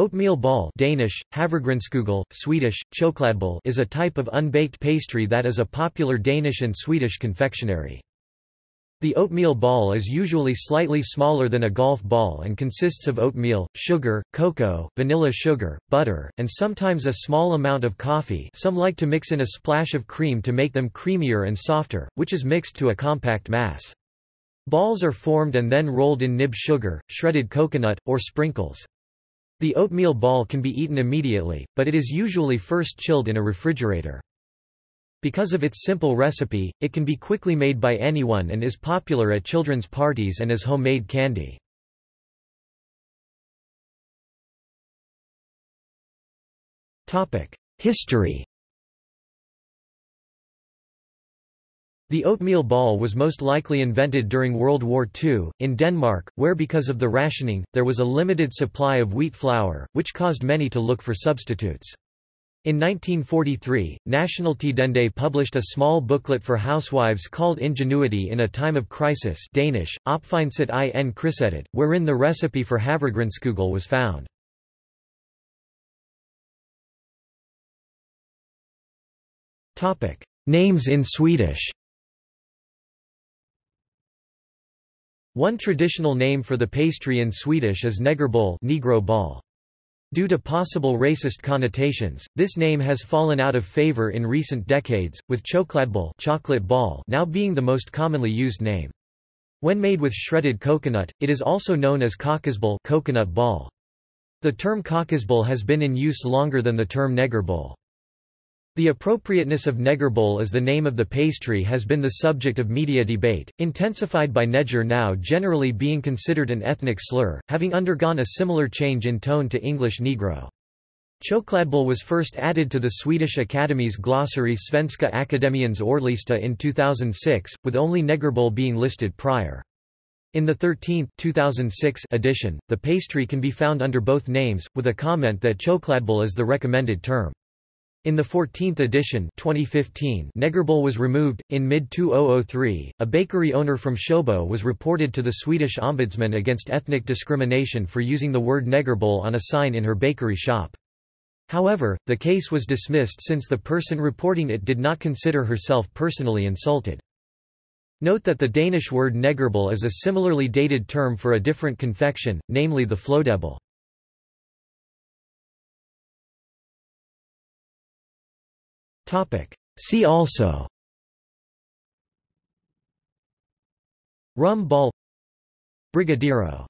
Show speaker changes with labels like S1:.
S1: Oatmeal ball Danish, Swedish, is a type of unbaked pastry that is a popular Danish and Swedish confectionery. The oatmeal ball is usually slightly smaller than a golf ball and consists of oatmeal, sugar, cocoa, vanilla sugar, butter, and sometimes a small amount of coffee some like to mix in a splash of cream to make them creamier and softer, which is mixed to a compact mass. Balls are formed and then rolled in nib sugar, shredded coconut, or sprinkles. The oatmeal ball can be eaten immediately, but it is usually first chilled in a refrigerator. Because of its simple recipe, it can be quickly made by anyone and is popular at children's parties and as homemade candy. History The oatmeal ball was most likely invented during World War II, in Denmark, where because of the rationing, there was a limited supply of wheat flour, which caused many to look for substitutes. In 1943, Nationaltidende published a small booklet for housewives called Ingenuity in a Time of Crisis Danish, Opfindsat i en krisetid, wherein the recipe for havregrynskugle was found. Names in Swedish One traditional name for the pastry in Swedish is negerboll Negro ball. Due to possible racist connotations, this name has fallen out of favor in recent decades, with chokladboll chocolate ball now being the most commonly used name. When made with shredded coconut, it is also known as kokosboll coconut ball. The term kokosboll has been in use longer than the term negerboll. The appropriateness of negerboll as the name of the pastry has been the subject of media debate, intensified by neger now generally being considered an ethnic slur, having undergone a similar change in tone to English negro. Chokladboll was first added to the Swedish Academy's glossary Svenska Akademiens Ordlista in 2006, with only negerboll being listed prior. In the 13th 2006 edition, the pastry can be found under both names, with a comment that chokladboll is the recommended term. In the 14th edition 2015, Negerboll was removed. In mid-2003, a bakery owner from Sjöbo was reported to the Swedish ombudsman against ethnic discrimination for using the word Negerboll on a sign in her bakery shop. However, the case was dismissed since the person reporting it did not consider herself personally insulted. Note that the Danish word negerboll is a similarly dated term for a different confection, namely the flødebolle. See also. Rum ball. Brigadeiro